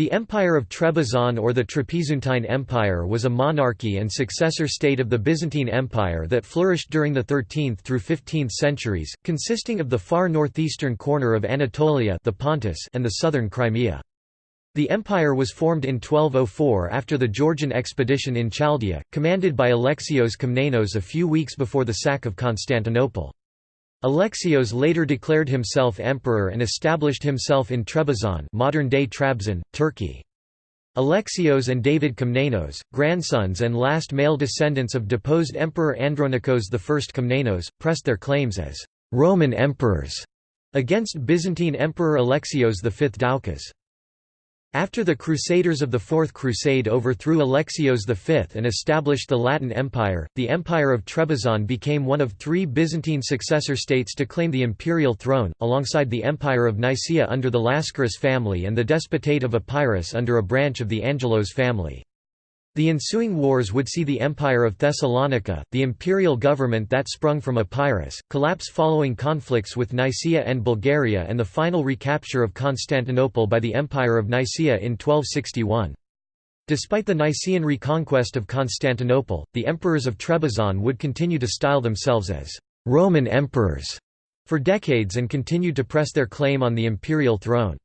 The Empire of Trebizond or the Trapezuntine Empire was a monarchy and successor state of the Byzantine Empire that flourished during the 13th through 15th centuries, consisting of the far northeastern corner of Anatolia the Pontus and the southern Crimea. The empire was formed in 1204 after the Georgian expedition in Chaldea, commanded by Alexios Komnenos a few weeks before the sack of Constantinople. Alexios later declared himself emperor and established himself in Trebizond modern-day Trabzon, Turkey. Alexios and David Komnenos, grandsons and last male descendants of deposed Emperor Andronikos I Komnenos, pressed their claims as «Roman emperors» against Byzantine Emperor Alexios V Doukas. After the Crusaders of the Fourth Crusade overthrew Alexios V and established the Latin Empire, the Empire of Trebizond became one of three Byzantine successor states to claim the imperial throne, alongside the Empire of Nicaea under the Lascaris family and the Despotate of Epirus under a branch of the Angelos family. The ensuing wars would see the Empire of Thessalonica, the imperial government that sprung from Epirus, collapse following conflicts with Nicaea and Bulgaria and the final recapture of Constantinople by the Empire of Nicaea in 1261. Despite the Nicaean reconquest of Constantinople, the emperors of Trebizond would continue to style themselves as «Roman emperors» for decades and continued to press their claim on the imperial throne.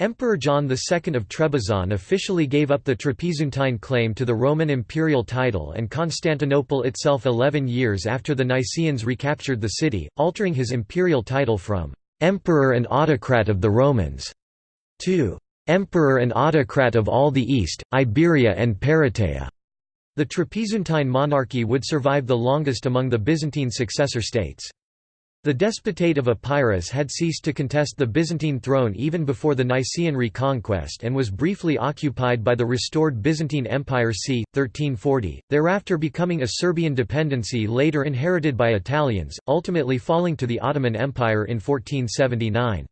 Emperor John II of Trebizond officially gave up the Trapezuntine claim to the Roman imperial title and Constantinople itself eleven years after the Nicaeans recaptured the city, altering his imperial title from «Emperor and Autocrat of the Romans» to «Emperor and Autocrat of all the East, Iberia and Parataea». The Trapezuntine monarchy would survive the longest among the Byzantine successor states. The Despotate of Epirus had ceased to contest the Byzantine throne even before the Nicaean reconquest and was briefly occupied by the restored Byzantine Empire c. 1340, thereafter becoming a Serbian dependency later inherited by Italians, ultimately falling to the Ottoman Empire in 1479.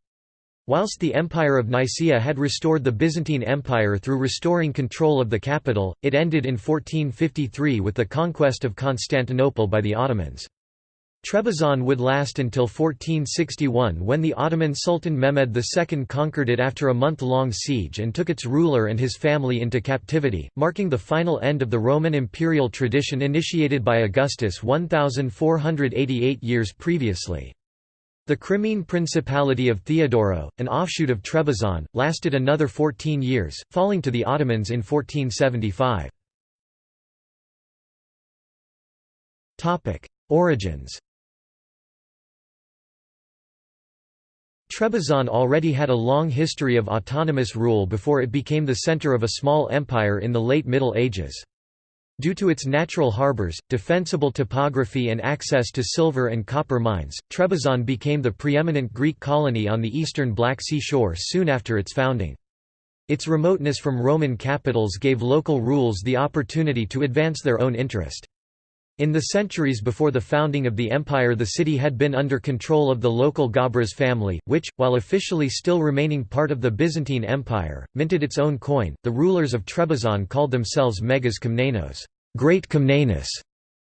Whilst the Empire of Nicaea had restored the Byzantine Empire through restoring control of the capital, it ended in 1453 with the conquest of Constantinople by the Ottomans. Trebizond would last until 1461 when the Ottoman Sultan Mehmed II conquered it after a month-long siege and took its ruler and his family into captivity, marking the final end of the Roman imperial tradition initiated by Augustus 1488 years previously. The Crimean Principality of Theodoro, an offshoot of Trebizond, lasted another 14 years, falling to the Ottomans in 1475. Origins Trebizond already had a long history of autonomous rule before it became the center of a small empire in the late Middle Ages. Due to its natural harbors, defensible topography and access to silver and copper mines, Trebizond became the preeminent Greek colony on the eastern Black Sea shore soon after its founding. Its remoteness from Roman capitals gave local rules the opportunity to advance their own interest. In the centuries before the founding of the empire the city had been under control of the local Gabras family, which, while officially still remaining part of the Byzantine Empire, minted its own coin. The rulers of Trebizond called themselves Megas Komnenos, Great Komnenos,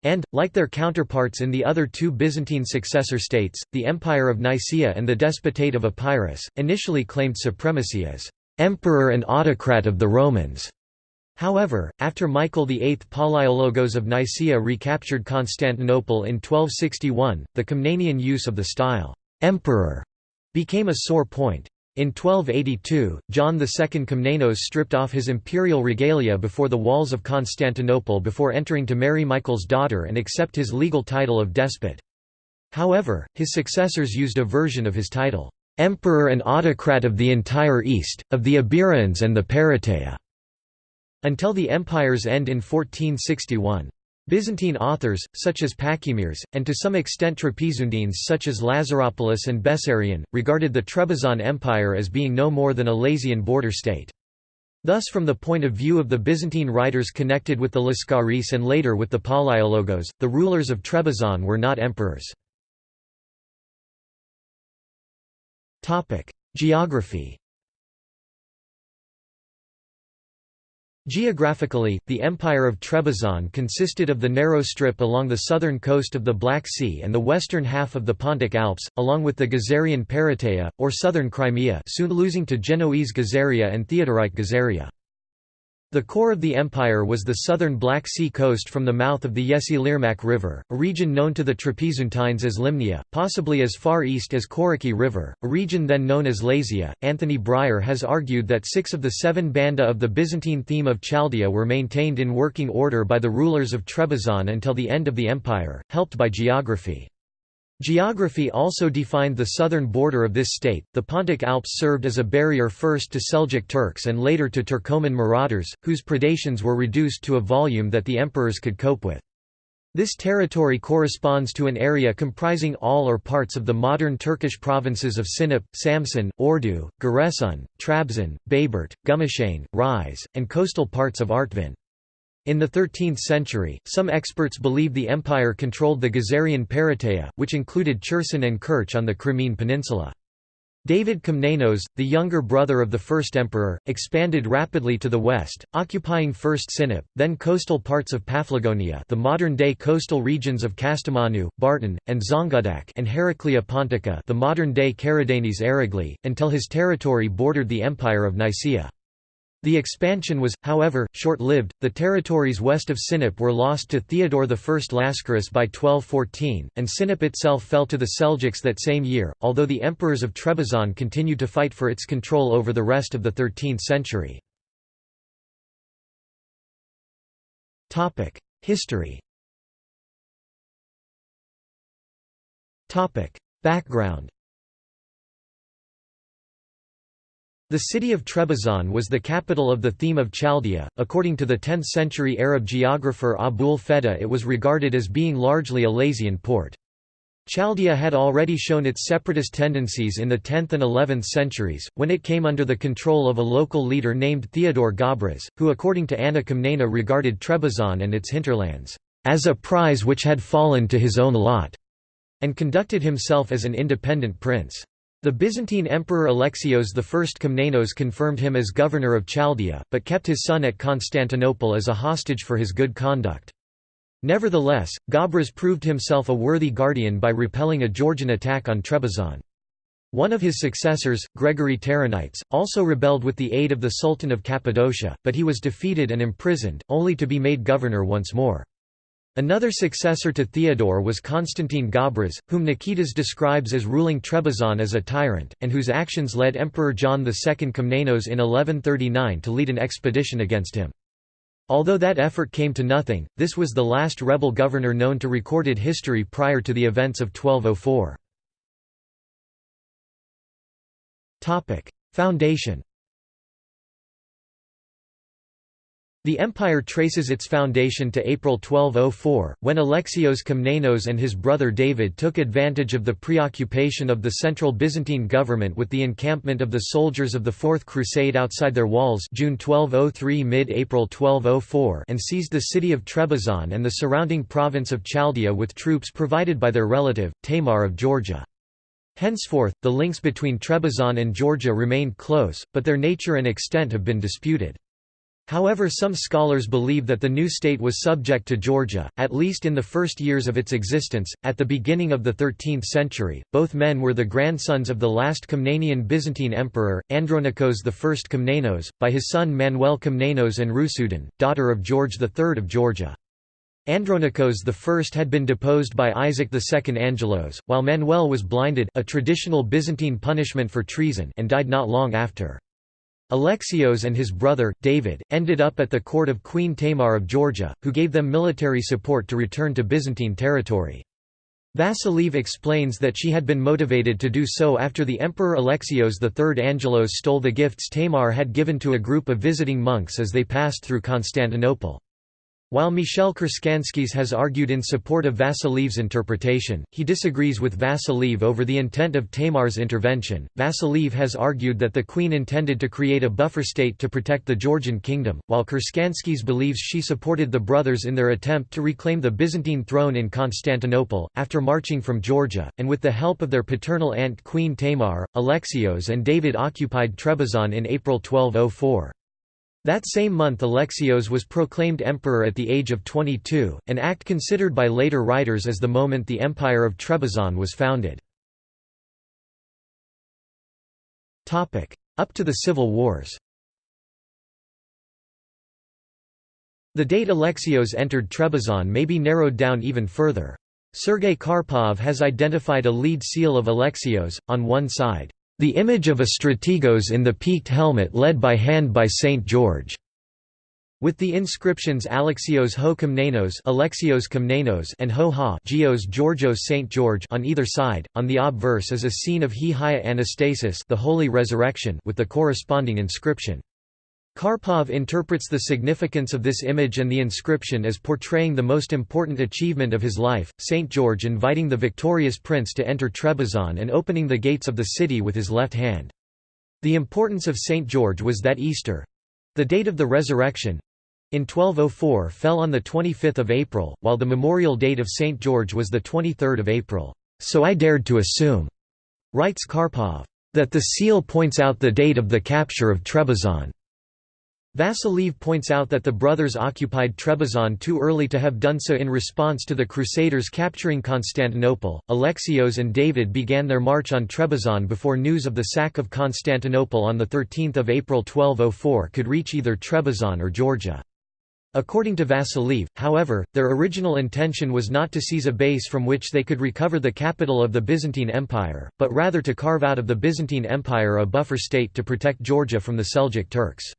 and, like their counterparts in the other two Byzantine successor states, the Empire of Nicaea and the Despotate of Epirus, initially claimed supremacy as emperor and autocrat of the Romans. However, after Michael VIII Palaiologos of Nicaea recaptured Constantinople in 1261, the Komnenian use of the style, «emperor» became a sore point. In 1282, John II Komnenos stripped off his imperial regalia before the walls of Constantinople before entering to marry Michael's daughter and accept his legal title of despot. However, his successors used a version of his title, "'Emperor and Autocrat of the entire East, of the Iberians and the Parataea' Until the empire's end in 1461. Byzantine authors, such as Pachymeres, and to some extent Trapezuntines such as Lazaropoulos and Bessarion, regarded the Trebizond Empire as being no more than a Lazian border state. Thus from the point of view of the Byzantine writers connected with the Lascaris and later with the Palaiologos, the rulers of Trebizond were not emperors. Geography Geographically, the Empire of Trebizond consisted of the narrow strip along the southern coast of the Black Sea and the western half of the Pontic Alps, along with the Gazarian Parateia, or southern Crimea soon losing to Genoese Gazaria and Theodorite Gazaria. The core of the empire was the southern Black Sea coast from the mouth of the Yeşilırmak River, a region known to the Trapezuntines as Limnia, possibly as far east as Koriki River, a region then known as Lazia. Anthony Bryer has argued that six of the seven banda of the Byzantine theme of Chaldea were maintained in working order by the rulers of Trebizond until the end of the empire, helped by geography. Geography also defined the southern border of this state. The Pontic Alps served as a barrier first to Seljuk Turks and later to Turkoman marauders, whose predations were reduced to a volume that the emperors could cope with. This territory corresponds to an area comprising all or parts of the modern Turkish provinces of Sinop, Samsun, Ordu, Giresun, Trabzon, Bayburt, Gümüşhane, Rize, and coastal parts of Artvin. In the 13th century, some experts believe the empire controlled the Gazarian Parateia, which included Cherson and Kerch on the Crimean Peninsula. David Komnenos, the younger brother of the first emperor, expanded rapidly to the west, occupying first Sinop, then coastal parts of Paphlagonia the modern-day coastal regions of Kastamonu, Bartın, and Zonguldak and Heraclea Pontica the modern-day Karadeniz Ereğli, until his territory bordered the Empire of Nicaea. The expansion was, however, short-lived. The territories west of Sinop were lost to Theodore I Lascaris by 1214, and Sinop itself fell to the Seljuks that same year, although the emperors of Trebizond continued to fight for its control over the rest of the 13th century. History Background The city of Trebizond was the capital of the theme of Chaldea. According to the 10th century Arab geographer Abul Feda, it was regarded as being largely a Lazian port. Chaldea had already shown its separatist tendencies in the 10th and 11th centuries, when it came under the control of a local leader named Theodore Gabras, who according to Anna Komnene regarded Trebizond and its hinterlands, "...as a prize which had fallen to his own lot", and conducted himself as an independent prince. The Byzantine Emperor Alexios I Komnenos confirmed him as governor of Chaldea, but kept his son at Constantinople as a hostage for his good conduct. Nevertheless, Gabras proved himself a worthy guardian by repelling a Georgian attack on Trebizond. One of his successors, Gregory Taronites, also rebelled with the aid of the Sultan of Cappadocia, but he was defeated and imprisoned, only to be made governor once more. Another successor to Theodore was Constantine Gabras, whom Nikitas describes as ruling Trebizond as a tyrant, and whose actions led Emperor John II Komnenos in 1139 to lead an expedition against him. Although that effort came to nothing, this was the last rebel governor known to recorded history prior to the events of 1204. Foundation The empire traces its foundation to April 1204, when Alexios Komnenos and his brother David took advantage of the preoccupation of the central Byzantine government with the encampment of the soldiers of the Fourth Crusade outside their walls June 1203 mid-April 1204 and seized the city of Trebizond and the surrounding province of Chaldea with troops provided by their relative, Tamar of Georgia. Henceforth, the links between Trebizond and Georgia remained close, but their nature and extent have been disputed. However some scholars believe that the new state was subject to Georgia, at least in the first years of its existence. At the beginning of the 13th century, both men were the grandsons of the last Komnenian Byzantine emperor, Andronikos I Komnenos, by his son Manuel Komnenos and Rusudan, daughter of George III of Georgia. Andronikos I had been deposed by Isaac II Angelos, while Manuel was blinded a traditional Byzantine punishment for treason and died not long after. Alexios and his brother, David, ended up at the court of Queen Tamar of Georgia, who gave them military support to return to Byzantine territory. Vasiliev explains that she had been motivated to do so after the Emperor Alexios III Angelos stole the gifts Tamar had given to a group of visiting monks as they passed through Constantinople. While Michel Kuršanskis has argued in support of Vasiliev's interpretation, he disagrees with Vasiliev over the intent of Tamar's intervention. Vasiliev has argued that the queen intended to create a buffer state to protect the Georgian kingdom, while Kuršanskis believes she supported the brothers in their attempt to reclaim the Byzantine throne in Constantinople. After marching from Georgia, and with the help of their paternal aunt Queen Tamar, Alexios and David occupied Trebizond in April 1204. That same month Alexios was proclaimed emperor at the age of 22, an act considered by later writers as the moment the Empire of Trebizond was founded. Up to the civil wars The date Alexios entered Trebizond may be narrowed down even further. Sergei Karpov has identified a lead seal of Alexios, on one side, the image of a strategos in the peaked helmet led by hand by St. George, with the inscriptions Alexios ho Komnenos, Alexios Komnenos and ho ha Geos Georgios St. George on either side. On the obverse is a scene of He Hia Anastasis, the Holy Resurrection, with the corresponding inscription. Karpov interprets the significance of this image and the inscription as portraying the most important achievement of his life, St. George inviting the victorious prince to enter Trebizond and opening the gates of the city with his left hand. The importance of St. George was that Easter—the date of the resurrection—in 1204 fell on 25 April, while the memorial date of St. George was 23 April. So I dared to assume, writes Karpov, that the seal points out the date of the capture of Trebizond. Vasiliev points out that the brothers occupied Trebizond too early to have done so in response to the Crusaders capturing Constantinople. Alexios and David began their march on Trebizond before news of the sack of Constantinople on 13 April 1204 could reach either Trebizond or Georgia. According to Vasiliev, however, their original intention was not to seize a base from which they could recover the capital of the Byzantine Empire, but rather to carve out of the Byzantine Empire a buffer state to protect Georgia from the Seljuk Turks.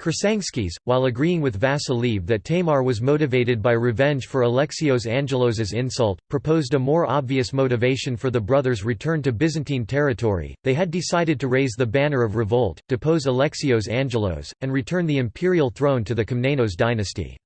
Kuršanskis, while agreeing with Vasiliev that Tamar was motivated by revenge for Alexios Angelos's insult, proposed a more obvious motivation for the brothers' return to Byzantine territory. They had decided to raise the banner of revolt, depose Alexios Angelos, and return the imperial throne to the Komnenos dynasty.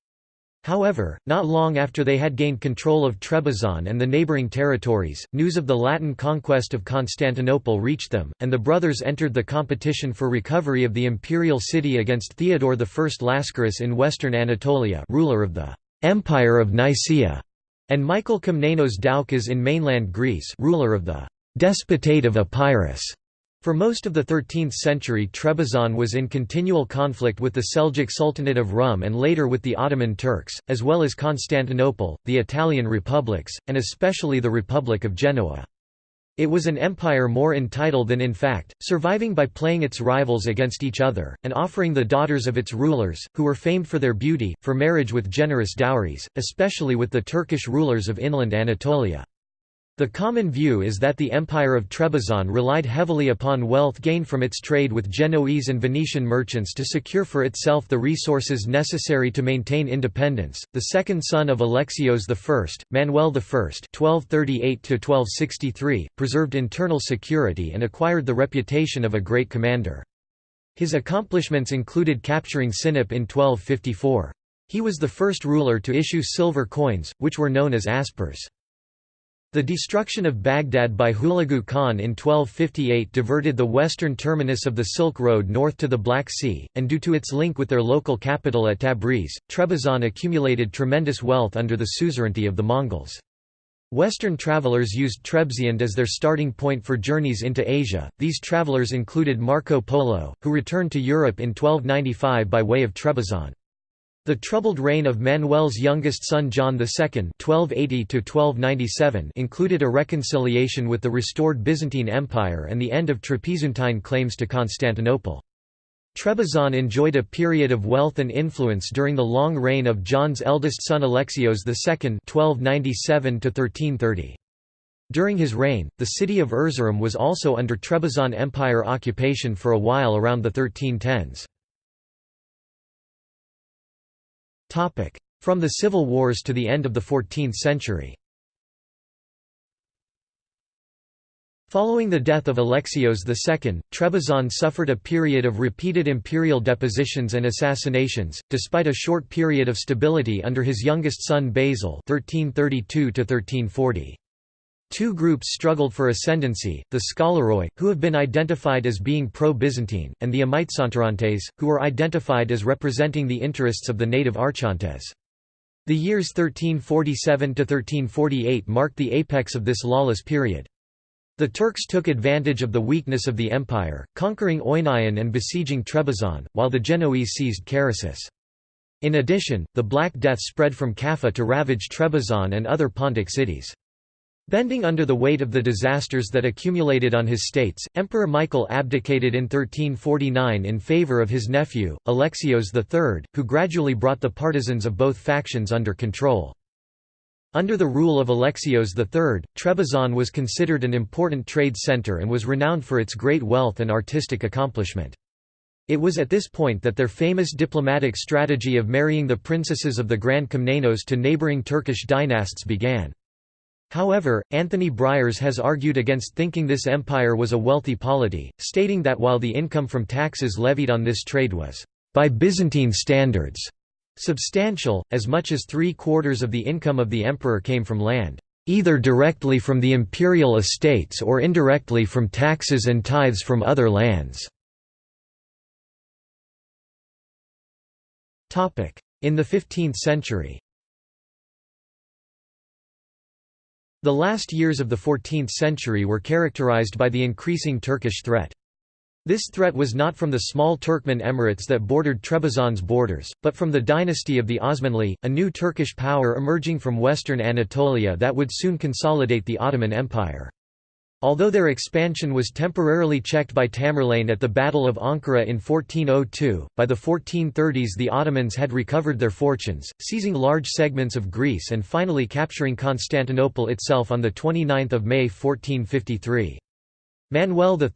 However, not long after they had gained control of Trebizond and the neighbouring territories, news of the Latin conquest of Constantinople reached them, and the brothers entered the competition for recovery of the imperial city against Theodore I Lascaris in western Anatolia ruler of the «Empire of Nicaea», and Michael Komnenos Doukas in mainland Greece ruler of the «Despotate of Epirus». For most of the 13th century Trebizond was in continual conflict with the Seljuk Sultanate of Rum and later with the Ottoman Turks, as well as Constantinople, the Italian republics, and especially the Republic of Genoa. It was an empire more in title than in fact, surviving by playing its rivals against each other, and offering the daughters of its rulers, who were famed for their beauty, for marriage with generous dowries, especially with the Turkish rulers of inland Anatolia. The common view is that the Empire of Trebizond relied heavily upon wealth gained from its trade with Genoese and Venetian merchants to secure for itself the resources necessary to maintain independence. The second son of Alexios I, Manuel I (1238–1263), preserved internal security and acquired the reputation of a great commander. His accomplishments included capturing Sinop in 1254. He was the first ruler to issue silver coins, which were known as aspers. The destruction of Baghdad by Hulagu Khan in 1258 diverted the western terminus of the Silk Road north to the Black Sea, and due to its link with their local capital at Tabriz, Trebizond accumulated tremendous wealth under the suzerainty of the Mongols. Western travelers used Trebizond as their starting point for journeys into Asia. These travelers included Marco Polo, who returned to Europe in 1295 by way of Trebizond. The troubled reign of Manuel's youngest son John II (1280–1297) included a reconciliation with the restored Byzantine Empire and the end of Trapezuntine claims to Constantinople. Trebizond enjoyed a period of wealth and influence during the long reign of John's eldest son Alexios II (1297–1330). During his reign, the city of Erzurum was also under Trebizond Empire occupation for a while around the 1310s. From the civil wars to the end of the 14th century Following the death of Alexios II, Trebizond suffered a period of repeated imperial depositions and assassinations, despite a short period of stability under his youngest son Basil 1332 -1340. Two groups struggled for ascendancy, the Scalaroi, who have been identified as being pro-Byzantine, and the Amitsantharantes, who were identified as representing the interests of the native Archontes. The years 1347–1348 marked the apex of this lawless period. The Turks took advantage of the weakness of the empire, conquering Oinaon and besieging Trebizond, while the Genoese seized Karasis. In addition, the Black Death spread from Kaffa to ravage Trebizond and other Pontic cities. Bending under the weight of the disasters that accumulated on his states, Emperor Michael abdicated in 1349 in favour of his nephew, Alexios III, who gradually brought the partisans of both factions under control. Under the rule of Alexios III, Trebizond was considered an important trade centre and was renowned for its great wealth and artistic accomplishment. It was at this point that their famous diplomatic strategy of marrying the princesses of the Grand Komnenos to neighbouring Turkish dynasts began. However, Anthony Bryer has argued against thinking this empire was a wealthy polity, stating that while the income from taxes levied on this trade was, by Byzantine standards, Substantial, as much as three-quarters of the income of the emperor came from land, either directly from the imperial estates or indirectly from taxes and tithes from other lands. In the 15th century The last years of the 14th century were characterized by the increasing Turkish threat. This threat was not from the small Turkmen emirates that bordered Trebizond's borders, but from the dynasty of the Osmanli, a new Turkish power emerging from western Anatolia that would soon consolidate the Ottoman Empire. Although their expansion was temporarily checked by Tamerlane at the Battle of Ankara in 1402, by the 1430s the Ottomans had recovered their fortunes, seizing large segments of Greece and finally capturing Constantinople itself on 29 May 1453. Manuel III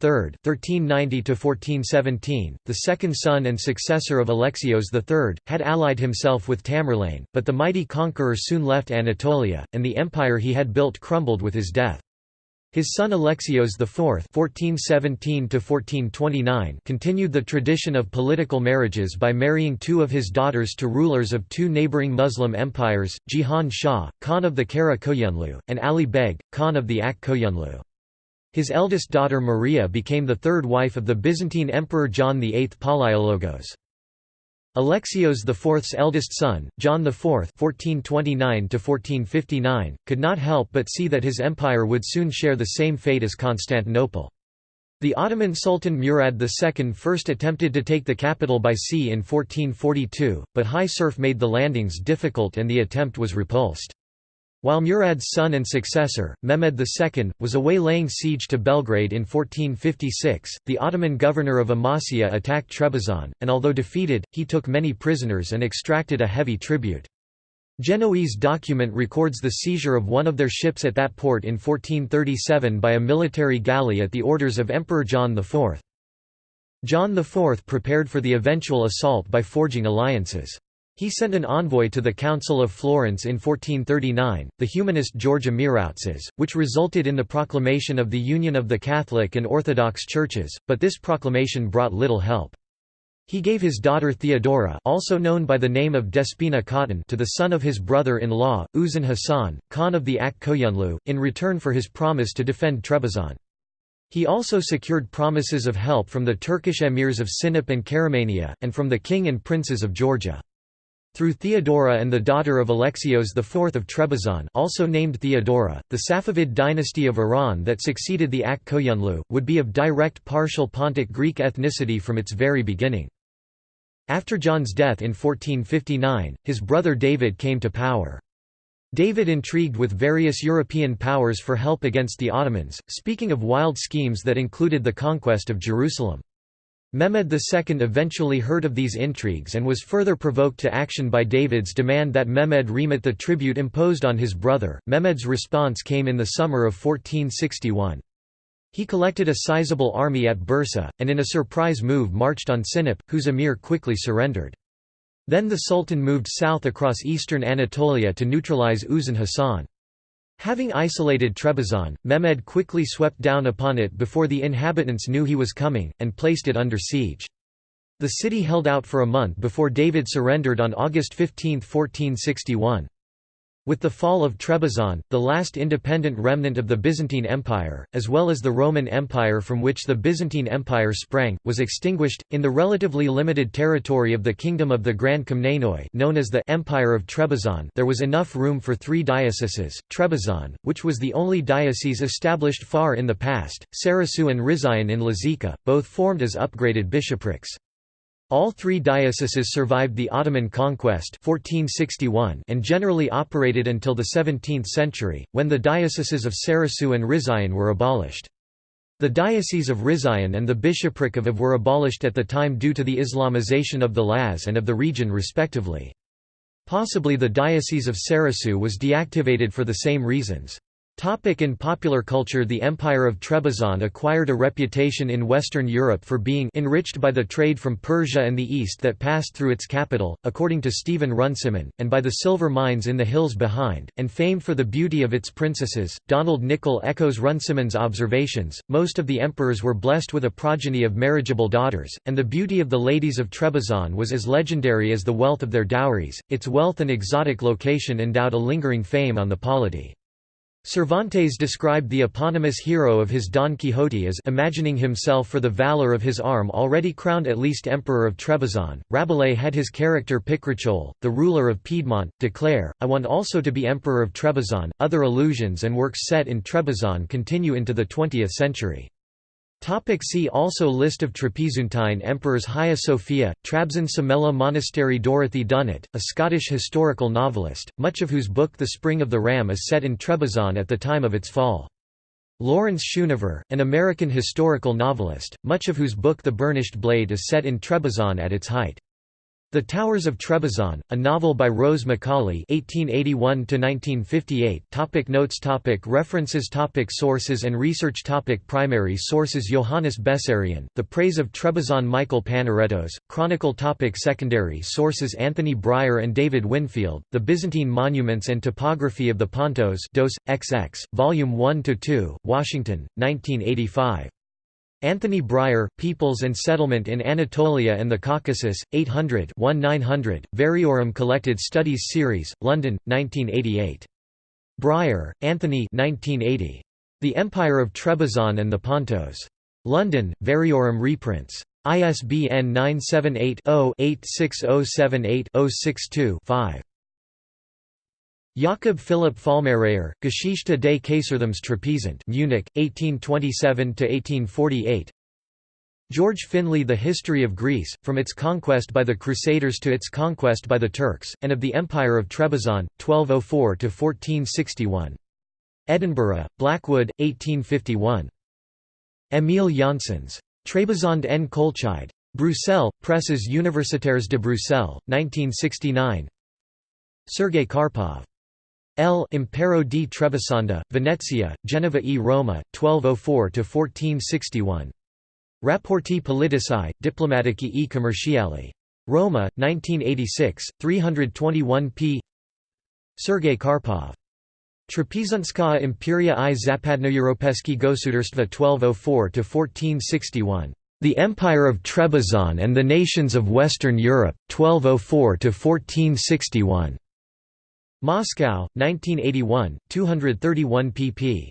(1390–1417), the second son and successor of Alexios III, had allied himself with Tamerlane, but the mighty conqueror soon left Anatolia, and the empire he had built crumbled with his death. His son Alexios IV (1417–1429) continued the tradition of political marriages by marrying two of his daughters to rulers of two neighboring Muslim empires, Jahan Shah, Khan of the Kara Koyunlu, and Ali Beg, Khan of the Ak Koyunlu. His eldest daughter Maria became the third wife of the Byzantine Emperor John VIII Palaiologos. Alexios IV's eldest son, John IV (1429–1459), could not help but see that his empire would soon share the same fate as Constantinople. The Ottoman Sultan Murad II first attempted to take the capital by sea in 1442, but high surf made the landings difficult and the attempt was repulsed. While Murad's son and successor, Mehmed II, was away laying siege to Belgrade in 1456, the Ottoman governor of Amasya attacked Trebizond, and although defeated, he took many prisoners and extracted a heavy tribute. Genoese document records the seizure of one of their ships at that port in 1437 by a military galley at the orders of Emperor John IV. John IV prepared for the eventual assault by forging alliances. He sent an envoy to the Council of Florence in 1439, the humanist George Amiroutzes, which resulted in the proclamation of the union of the Catholic and Orthodox churches, but this proclamation brought little help. He gave his daughter Theodora also known by the name of Despina Khatun to the son of his brother-in-law, Uzun Hasan, Khan of the Ak Koyunlu, in return for his promise to defend Trebizond. He also secured promises of help from the Turkish emirs of Sinop and Karamania, and from the king and princes of Georgia. Through Theodora and the daughter of Alexios IV of Trebizond also named Theodora, the Safavid dynasty of Iran that succeeded the Ak Koyunlu, would be of direct partial Pontic Greek ethnicity from its very beginning. After John's death in 1459, his brother David came to power. David intrigued with various European powers for help against the Ottomans, speaking of wild schemes that included the conquest of Jerusalem. Mehmed II eventually heard of these intrigues and was further provoked to action by David's demand that Mehmed remit the tribute imposed on his brother. Mehmed's response came in the summer of 1461. He collected a sizable army at Bursa, and in a surprise move marched on Sinop, whose emir quickly surrendered. Then the sultan moved south across eastern Anatolia to neutralize Uzun Hasan. Having isolated Trebizond, Mehmed quickly swept down upon it before the inhabitants knew he was coming, and placed it under siege. The city held out for a month before David surrendered on August 15, 1461. With the fall of Trebizond, the last independent remnant of the Byzantine Empire, as well as the Roman Empire from which the Byzantine Empire sprang, was extinguished. In the relatively limited territory of the Kingdom of the Grand Komnenoi, known as the Empire of Trebizond, there was enough room for three dioceses: Trebizond, which was the only diocese established far in the past, Sarasu and Rizayan in Lazika, both formed as upgraded bishoprics. All three dioceses survived the Ottoman conquest 1461 and generally operated until the 17th century, when the dioceses of Sarasu and Rizayan were abolished. The diocese of Rizayan and the bishopric of Av were abolished at the time due to the Islamization of the Laz and of the region respectively. Possibly the diocese of Sarasu was deactivated for the same reasons. Topic in popular culture The Empire of Trebizond acquired a reputation in Western Europe for being enriched by the trade from Persia and the East that passed through its capital, according to Stephen Runciman, and by the silver mines in the hills behind, and famed for the beauty of its princesses. Donald Nicol echoes Runciman's observations. Most of the emperors were blessed with a progeny of marriageable daughters, and the beauty of the ladies of Trebizond was as legendary as the wealth of their dowries. Its wealth and exotic location endowed a lingering fame on the polity. Cervantes described the eponymous hero of his Don Quixote as imagining himself for the valor of his arm already crowned at least emperor of Trebizond. Rabelais had his character Picrochole, the ruler of Piedmont, declare, I want also to be emperor of Trebizond. Other allusions and works set in Trebizond continue into the 20th century. Topic see also List of Trapezuntine emperors Hagia Sophia, Trabzon Sumela Monastery Dorothy Dunnett, a Scottish historical novelist, much of whose book The Spring of the Ram is set in Trebizond at the time of its fall. Lawrence Schoonover, an American historical novelist, much of whose book The Burnished Blade is set in Trebizond at its height. The Towers of Trebizond, a novel by Rose Macaulay (1881–1958). Topic notes. Topic references. Topic sources and research. Topic primary sources. Johannes Bessarion, The Praise of Trebizond. Michael Panaretos, Chronicle. Topic secondary sources. Anthony Bryer and David Winfield, The Byzantine Monuments and Topography of the Pontos. Dos. XX, Volume 1 to 2, Washington, 1985. Anthony Bryer, Peoples and Settlement in Anatolia and the Caucasus, 800 900, Variorum Collected Studies Series, London, 1988. Bryer, Anthony 1980. The Empire of Trebizond and the Pontos. London, Variorum reprints. ISBN 978 0 86078 062 5. Jakob Philipp Fallmerayer, Geschichte des Kaisertums Trapezunt Munich, 1827–1848 George Finlay The History of Greece, from its conquest by the Crusaders to its conquest by the Turks, and of the Empire of Trebizond, 1204–1461. Edinburgh, Blackwood, 1851. Émile Janssens. Trebizond en Kolchide. Bruxelles, Presses Universitaires de Bruxelles, 1969 Sergei Karpov. L. Impero di Trebisonda, Venezia, Genova e Roma, 1204–1461. Rapporti politici, diplomatici e commerciali. Roma, 1986, 321 p. Sergei Karpov. Trapezunskaya Imperia i Zapadnoeuropeski Gosudarstva 1204–1461. The Empire of Trebizond and the Nations of Western Europe, 1204–1461. Moscow, 1981, 231 pp.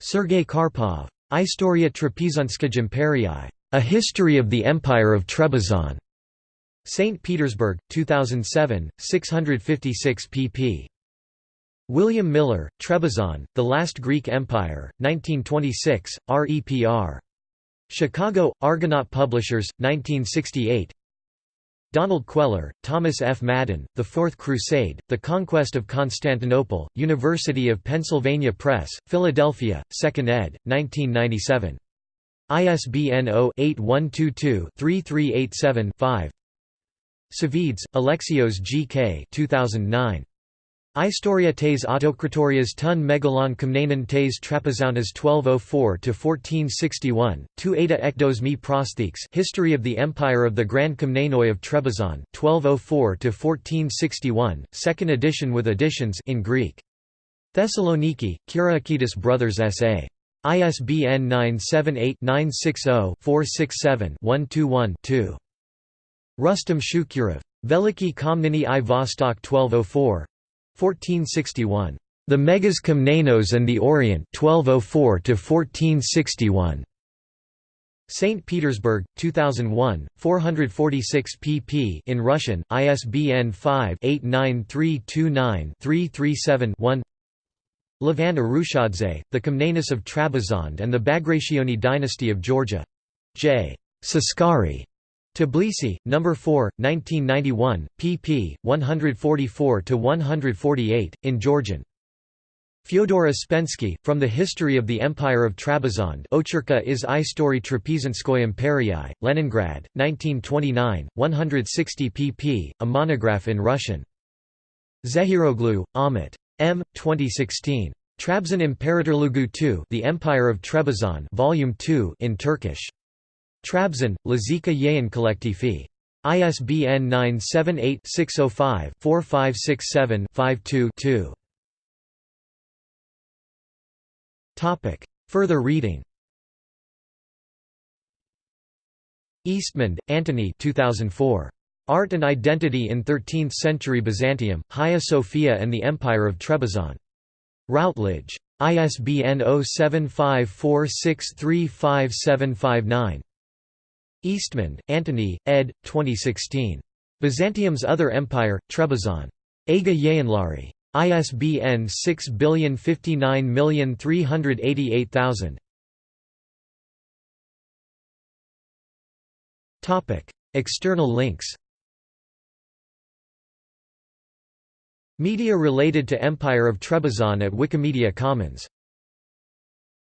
Sergei Karpov. Istoria Trapezunskij Imperii. A History of the Empire of Trebizond. St. Petersburg, 2007, 656 pp. William Miller, Trebizond, The Last Greek Empire, 1926, REPR. Chicago, Argonaut Publishers, 1968 Donald Queller, Thomas F. Madden, The Fourth Crusade, The Conquest of Constantinople, University of Pennsylvania Press, Philadelphia, 2nd ed., 1997. ISBN 0-8122-3387-5 Savvides, Alexios G. K. 2009. Istoria tes autokratorias tun megalon komnanon tes trapezountas 1204–1461, tu eta ekdos mi prostheeks History of the Empire of the Grand Komnenoi of Trebizond 1204–1461, second edition with additions in Greek. Thessaloniki, Kyriakidis Brothers S.A. ISBN 978-960-467-121-2. Rustam Shukurov. Veliki Komneni i Vostok 1204 1461. The Megas Komnenos and the Orient 1204 1461. St. Petersburg, 2001, 446 pp in Russian, ISBN 5-89329-337-1 Levan Arushadze, The Komnenos of Trebizond and the Bagrationi dynasty of Georgia. J. Saskari. Tbilisi, No. 4, 1991, pp. 144–148, in Georgian. Fyodor Uspensky, From the History of the Empire of Trebizond Ocherka is Istory Trapezanskoy Imperii, Leningrad, 1929, 160 pp, a monograph in Russian. Zehiroglu, Ahmet. M. 2016. Trabzon İmparatorluğu II The Empire of Trebizond Volume 2 in Turkish. Trabzon, Lazika Yayın Kolektifi. ISBN 978-605-4567-52-2. Further reading Eastmond, Antony 2004. Art and Identity in Thirteenth-Century Byzantium, Hagia Sophia and the Empire of Trebizond. Routledge. ISBN 0754635759. Eastmond, Antony, ed. 2016. Byzantium's Other Empire, Trebizond. Aga Yayınları. ISBN 6059388000. External links Media related to Empire of Trebizond at Wikimedia Commons